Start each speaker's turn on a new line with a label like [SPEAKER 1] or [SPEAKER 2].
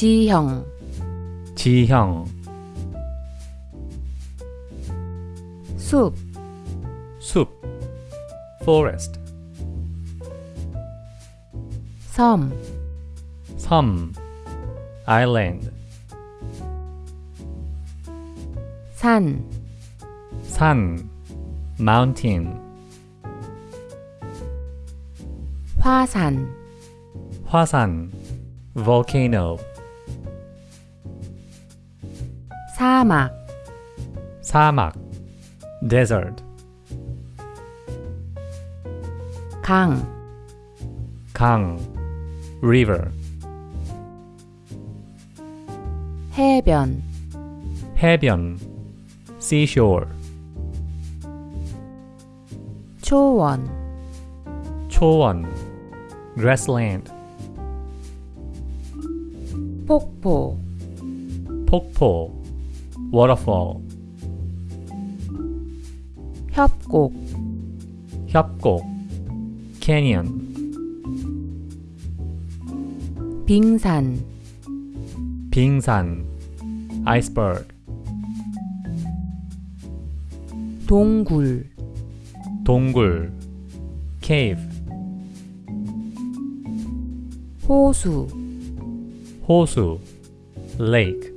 [SPEAKER 1] 지형
[SPEAKER 2] 지형
[SPEAKER 1] 숲
[SPEAKER 2] 숲 forest
[SPEAKER 1] 섬
[SPEAKER 2] 섬 island
[SPEAKER 1] 산
[SPEAKER 2] 산 mountain
[SPEAKER 1] 화산
[SPEAKER 2] 화산 volcano
[SPEAKER 1] 사막
[SPEAKER 2] 사막 desert
[SPEAKER 1] 강
[SPEAKER 2] 강 river
[SPEAKER 1] 해변
[SPEAKER 2] 해변 seashore
[SPEAKER 1] 초원
[SPEAKER 2] 초원 grassland
[SPEAKER 1] 폭포
[SPEAKER 2] 폭포 waterfall
[SPEAKER 1] 협곡
[SPEAKER 2] 협곡 canyon
[SPEAKER 1] 빙산
[SPEAKER 2] 빙산 iceberg
[SPEAKER 1] 동굴
[SPEAKER 2] 동굴 cave
[SPEAKER 1] 호수
[SPEAKER 2] 호수 lake